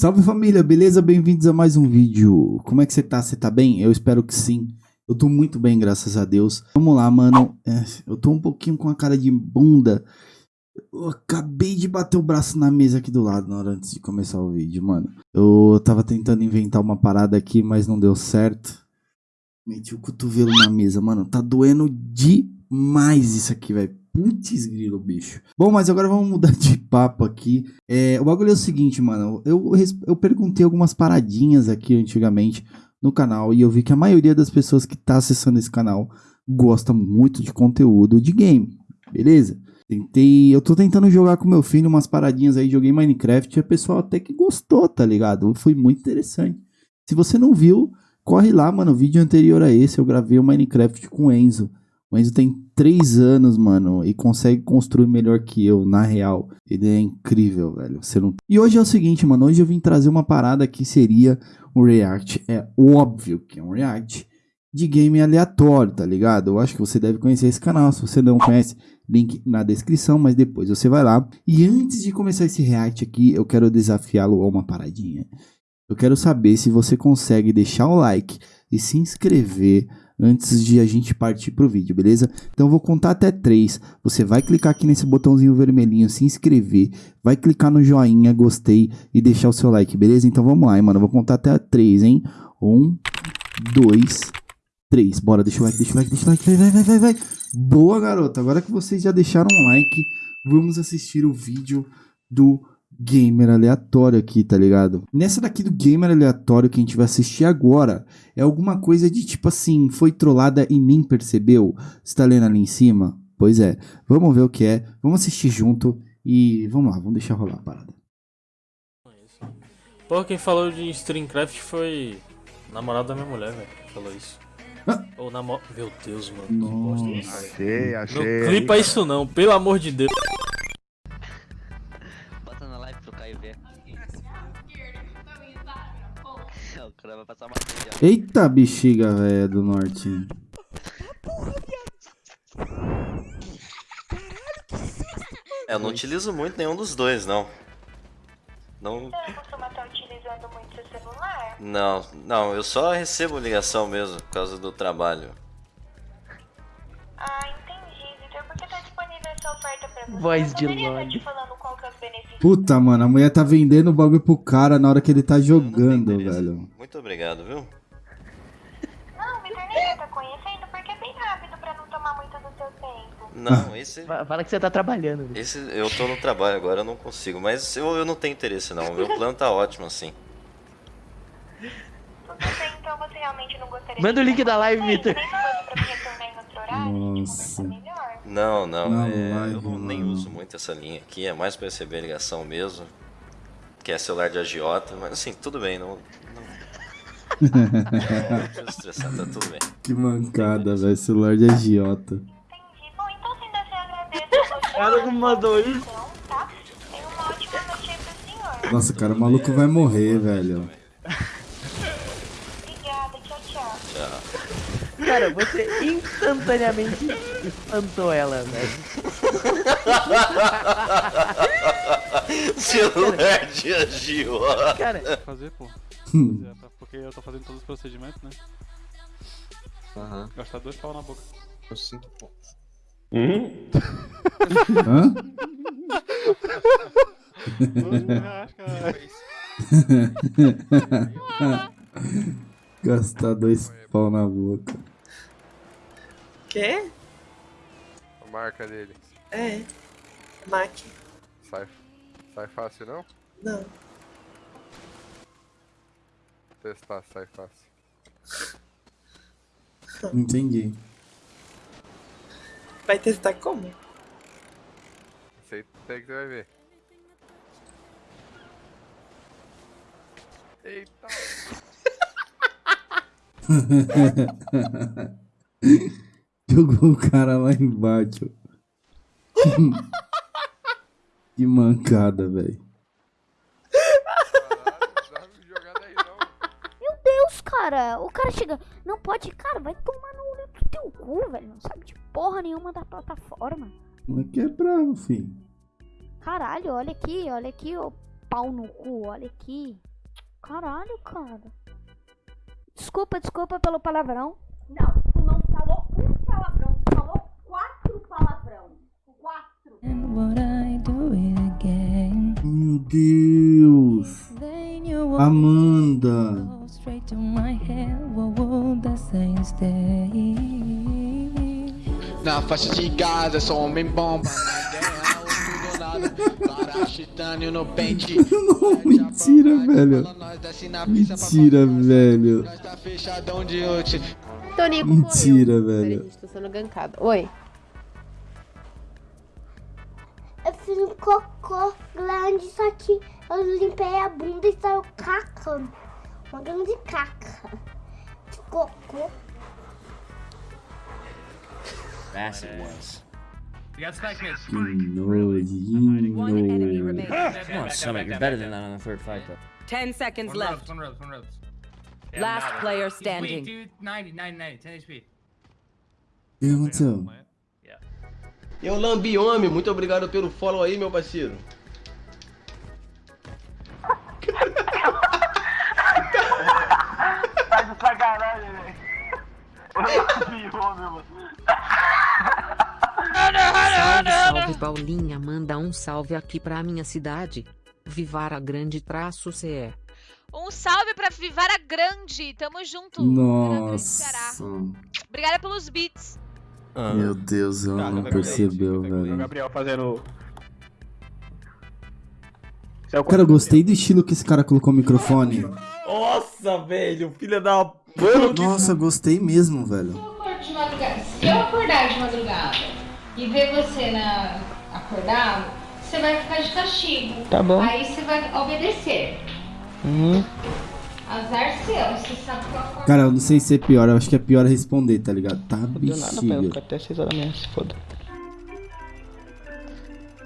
Salve família, beleza? Bem-vindos a mais um vídeo. Como é que você tá? Você tá bem? Eu espero que sim. Eu tô muito bem, graças a Deus. Vamos lá, mano. É, eu tô um pouquinho com a cara de bunda. Eu acabei de bater o braço na mesa aqui do lado na hora antes de começar o vídeo, mano. Eu tava tentando inventar uma parada aqui, mas não deu certo. Meti o cotovelo na mesa, mano. Tá doendo demais isso aqui, velho. Putz grilo, bicho. Bom, mas agora vamos mudar de papo aqui. É, o bagulho é o seguinte, mano. Eu, eu perguntei algumas paradinhas aqui antigamente no canal e eu vi que a maioria das pessoas que tá acessando esse canal gosta muito de conteúdo de game, beleza? Tentei, eu tô tentando jogar com meu filho umas paradinhas aí, joguei Minecraft e o pessoal até que gostou, tá ligado? Foi muito interessante. Se você não viu, corre lá, mano. O vídeo anterior a esse eu gravei o Minecraft com o Enzo. O Enzo tem 3 anos, mano, e consegue construir melhor que eu, na real. Ele é incrível, velho. Você não... E hoje é o seguinte, mano. Hoje eu vim trazer uma parada que seria um react. É óbvio que é um react de game aleatório, tá ligado? Eu acho que você deve conhecer esse canal. Se você não conhece, link na descrição, mas depois você vai lá. E antes de começar esse react aqui, eu quero desafiá-lo a uma paradinha. Eu quero saber se você consegue deixar o like e se inscrever antes de a gente partir pro vídeo, beleza? Então eu vou contar até três. Você vai clicar aqui nesse botãozinho vermelhinho, se inscrever, vai clicar no joinha, gostei e deixar o seu like, beleza? Então vamos lá, hein, mano. Eu vou contar até três, hein? Um, dois, três. Bora, deixa o like, deixa o like, deixa o like. Vai, vai, vai, vai, vai. Boa, garota. Agora que vocês já deixaram um like, vamos assistir o vídeo do gamer aleatório aqui, tá ligado? Nessa daqui do gamer aleatório que a gente vai assistir agora, é alguma coisa de tipo assim, foi trollada e nem percebeu? Você tá lendo ali em cima? Pois é, vamos ver o que é, vamos assistir junto e vamos lá, vamos deixar rolar a parada. Pô, quem falou de Streamcraft foi namorado da minha mulher, velho, falou isso. Ah. Ou namor... Meu Deus, mano. Nossa. Achei, achei. Não clipa isso não, pelo amor de Deus. Eita bexiga, velho, do norte. É, eu não utilizo muito nenhum dos dois, não. Não. Você costuma estar utilizando muito seu celular? Não, não, eu só recebo ligação mesmo, por causa do trabalho. Ah, entendi, Vitor. Por que tá disponível essa oferta pra você? Voz de Lorde. Puta, mano, a mulher tá vendendo o bagulho pro cara na hora que ele tá jogando, velho. Muito obrigado, viu? Não, esse. Fala que você tá trabalhando. Esse eu tô no trabalho agora, eu não consigo. Mas eu, eu não tenho interesse, não. Meu plano tá ótimo assim. Tudo bem, então você realmente não gostaria Manda o link da live, Vitor. Nossa. Não, não, não é, eu não, nem uso muito essa linha aqui, é mais para receber ligação mesmo, que é celular de agiota, mas assim, tudo bem, não... não... não estressar, tá tudo bem. Que mancada, velho, celular de agiota. Cara que mandou isso. Tá? Nossa, cara, o maluco vai morrer, velho. Obrigada, tchau, tchau. Tchau. Cara, você instantaneamente espantou ela, velho. Celular de agiota. Cara, fazer, pô. Porque eu tô fazendo todos os procedimentos, né? Aham. Uhum. Gastar dois pau na boca. Eu sinto, pô. Hum? Hã? Gastar dois pau na boca. Quê? A marca dele. É. Mac. Sai, sai fácil não? Não. Testar, sai fácil. Entendi. Vai testar como? Sei que você vai ver. Eita! Jogou o cara lá embaixo. que mancada, velho. Meu Deus, cara. O cara chega. Não pode, cara, vai tomar no olho do teu cu, velho. Não sabe de porra nenhuma da plataforma. Mas que é bravo, filho. Caralho, olha aqui, olha aqui, ô pau no cu, olha aqui. Caralho, cara. Desculpa, desculpa pelo palavrão. Não, tu não falou um palavrão, tu falou quatro palavrão. Quatro. Meu Deus. Amanda. Faixa de Gaza, sou homem bomba. Na guerra. Parachitânio no pente. Não, mentira, velho. Mentira, velho. Tá. Tonico Mentira, morreu. Velho. tô sendo gankada. Oi. Eu fiz um cocô grande, só que eu limpei a bunda e saiu caca. Uma grande caca de cocô. Massive ones. Que nojinho. Come on, Summit, you're better than that on the third fight, though. 10 seconds One left. ropes, one ropes, one ropes. Last nada. player He's weak, standing. dude. 90, 90, 90, 10 HP. O que aconteceu? Eu lambi homem, muito obrigado pelo follow aí, meu parceiro. Tá de sacanagem, velho. mano. Salve, salve Paulinha, manda um salve aqui pra minha cidade. Vivara Grande traço CE. Um salve pra Vivara Grande. Tamo junto. Nossa. Obrigada pelos beats. Meu Deus, ela não percebeu, O velho. Gabriel fazendo. Cara, eu gostei do estilo que esse cara colocou o microfone. Nossa, velho, filha da Nossa, gostei mesmo, velho. de madrugada. Se eu acordar de madrugada e ver você na acordado, você vai ficar de castigo. Tá bom. Aí você vai obedecer. Uhum. Azar seu, você sabe eu acordo. Cara, eu não sei se é pior, eu acho que é pior responder, tá ligado? Tá Deu nada, pai. Eu fico até 6 horas da manhã, se foda.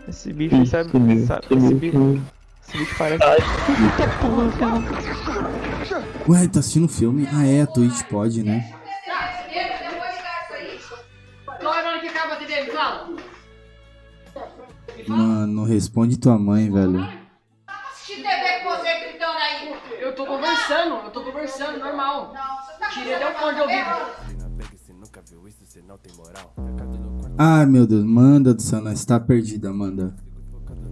Esse bicho aí sabe. sabe esse bicho. Esse bicho parece. Eita porra, cara. Ué, tá assistindo filme? Ah, é, a Twitch pode, né? Acaba dele? Fala. Mano, responde tua mãe, velho. Assistir TV com você gritando aí. Eu tô conversando, eu tô conversando, normal. Tirei até o fone de ouvido. Ai, meu Deus, manda do céu, nós tá perdida, Amanda.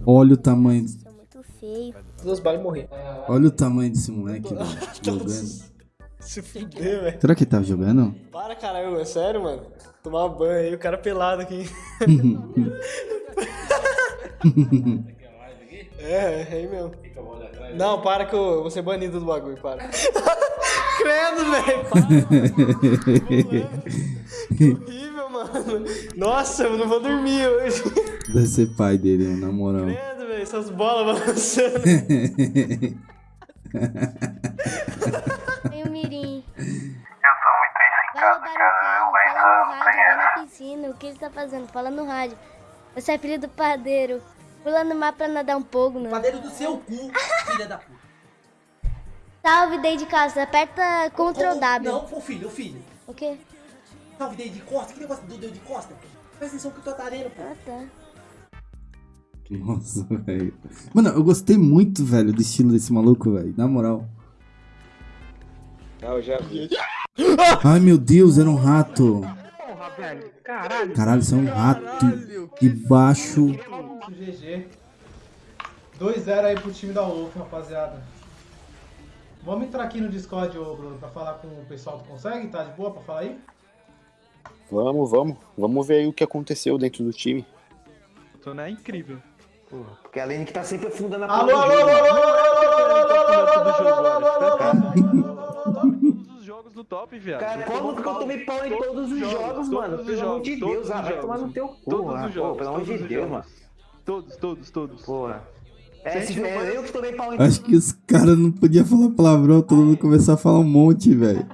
Olha o tamanho. Morri. Olha o tamanho desse moleque, velho. Jogando. Se fuder, velho. Será que ele tava jogando? Para, caralho, é sério, mano. Tomar banho aí, o cara pelado aqui. É, é aí mesmo. Não, para que eu vou ser banido do bagulho, para. Credo, velho, para. Que horrível, mano. Nossa, eu não vou dormir hoje. Deve ser pai dele, na moral. Credo, velho, essas bolas balançando. Mirim. Eu sou muito isso em Vai casa, roubar cara. o Eu carro, fala no rádio, vai na piscina. O que ele tá fazendo? Fala no rádio. Você é filho do padeiro. Pula no mar pra nadar um pouco, não. Padeiro do seu cu, filha da puta. Salve casa, aperta Ctrl W. Não, o filho, o filho. O quê? Salve dedo de costa, que negócio do dedo de costa? Presta atenção que eu tô atarendo, pô. Ah, tá. Nossa, velho. Mano, eu gostei muito, velho, do estilo desse maluco, velho. Na moral. Ah, eu já vi. Ai, meu Deus, era um rato. Porra, velho. Caralho. Caralho, isso é um rato de baixo. GG. 2-0 aí pro time da Wolf, rapaziada. Vamos entrar aqui no Discord, ô Bruno, pra falar com o pessoal do Consegue? Tá de boa pra falar aí? Vamos, vamos. Vamos ver aí o que aconteceu dentro do time. Tô na incrível. Porque a Lene que tá sempre afundando a Alô, porra do alô, jogo. Jogos do top, viado. Cara, como que eu tomei pau em todos os jogos, mano? Os Pelo amor de Deus, todos ah, os vai jogos. tomar no teu cu, Todos ah, os jogos, pô, pelo amor de Deus, jogos. mano. Todos, todos, todos. Porra. É, Se é não- eu que tomei pau em Acho que os caras não podiam falar palavrão, todo mundo começou a falar um monte, velho.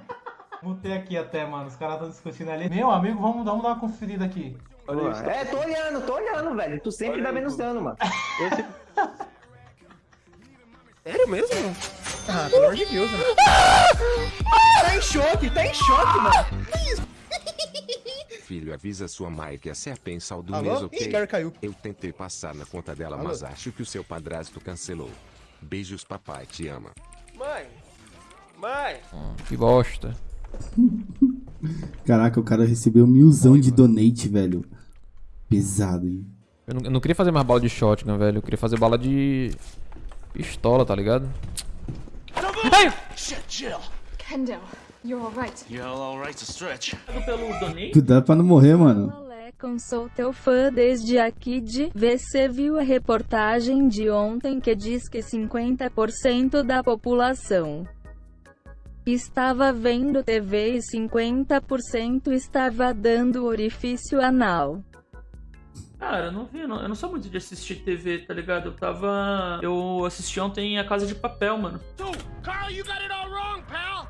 Mutei aqui até, mano. Os caras estão discutindo ali. Meu amigo, vamos, vamos dar uma conferida aqui. Pô, É, tô olhando, tô olhando, velho. Tu sempre dá menos dano, mano. Sério mesmo? Ah, pelo amor de Deus, mano. Tá em choque, tá em choque, mano. Filho, avisa sua mãe que a do Alô? mês, Ih, ok? cara caiu. Eu tentei passar na conta dela, Alô? mas acho que o seu padrasto cancelou. Beijos, papai, te ama. Mãe! Mãe! Que bosta. Caraca, o cara recebeu milzão de donate, velho. Pesado, hein? Eu não, eu não queria fazer mais bala de shotgun, velho. Eu queria fazer bala de pistola, tá ligado? Hey! Shit, chill. Kendall, you're alright. Yeah, alright to stretch. Pelo donate? Cuidado pra não morrer, mano. Sou teu fã desde aqui de Você viu a reportagem de ontem que diz que 50% da população estava vendo TV e 50% estava dando orifício anal. Cara, eu não vi, não. eu não sou muito de assistir TV, tá ligado? Eu tava. Eu assisti ontem a Casa de Papel, mano. Carl, you got it all wrong, pal.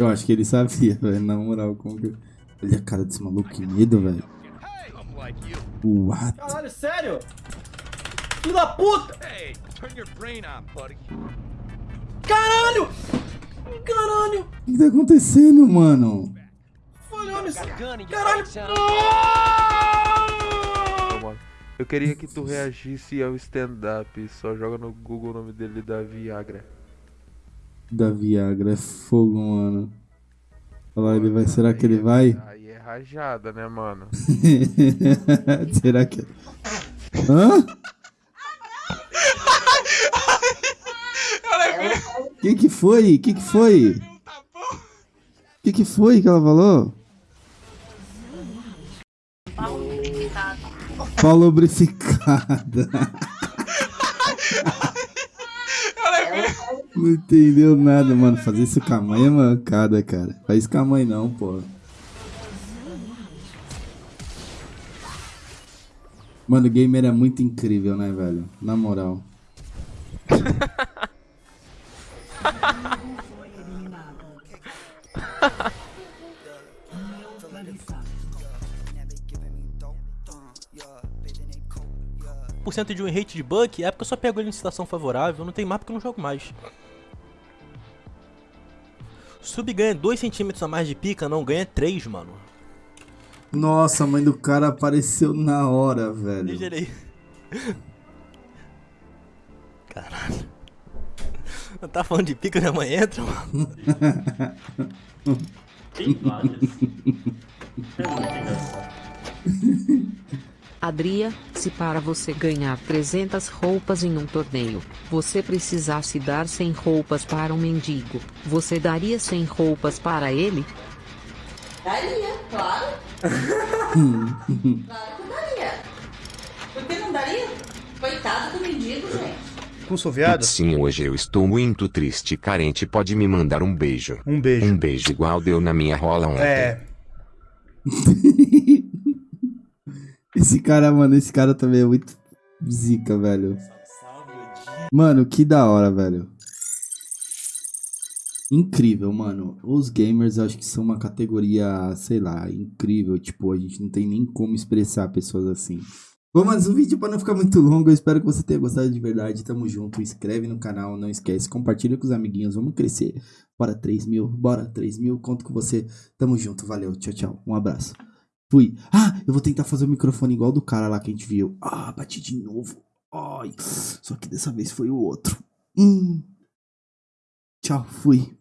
Eu acho que ele sabia, velho. Na moral, como que. Olha a cara desse maluco, que medo, velho. What? Caralho, sério? Filho da puta! Hey, turn your brain on, buddy. Caralho! Caralho! O que tá acontecendo, mano? Isso. Caralho! Eu queria que tu reagisse ao stand-up. Só joga no Google o nome dele da Viagra. Da Viagra é fogo, mano. Olha lá, ele vai. Será que ele vai? Aí é rajada, né, mano? Será que. Hã? Que que foi? Que que foi? Que que foi que ela falou? Pau lubrificada. Não entendeu nada, mano. Fazer isso com a mãe é mancada, cara. Faz isso com a mãe não, pô. Mano, o gamer é muito incrível, né, velho? Na moral. por cento de um rate de Buck é porque eu só pego ele em situação favorável, não tem mapa que eu não jogo mais. Sub ganha 2 centímetros a mais de pica, não ganha 3, mano. Nossa, a mãe do cara apareceu na hora, velho. Deixa ele aí. Caralho. Não tá falando de pica, minha mãe entra, mano. Tem várias. É muito engraçado. Adria, se para você ganhar 300 roupas em um torneio, você precisasse dar 100 roupas para um mendigo, você daria 100 roupas para ele? Daria, claro. claro que daria. Por que não daria? Coitado do mendigo, gente. Com soviado? Sim, hoje eu estou muito triste. Carente pode me mandar um beijo. Um beijo. Um beijo igual deu na minha rola ontem. É. Esse cara, mano, esse cara também é muito zica, velho. Mano, que da hora, velho. Incrível, mano. Os gamers acho que são uma categoria, sei lá, incrível. Tipo, a gente não tem nem como expressar pessoas assim. Bom, mas o vídeo para não ficar muito longo, eu espero que você tenha gostado de verdade. Tamo junto, inscreve no canal, não esquece, compartilha com os amiguinhos, vamos crescer. Bora 3 mil, bora 3 mil, conto com você. Tamo junto, valeu, tchau, tchau, um abraço. Fui. Ah, eu vou tentar fazer o microfone igual do cara lá que a gente viu. Ah, bati de novo. Ai, só que dessa vez foi o outro. Hum. Tchau, fui.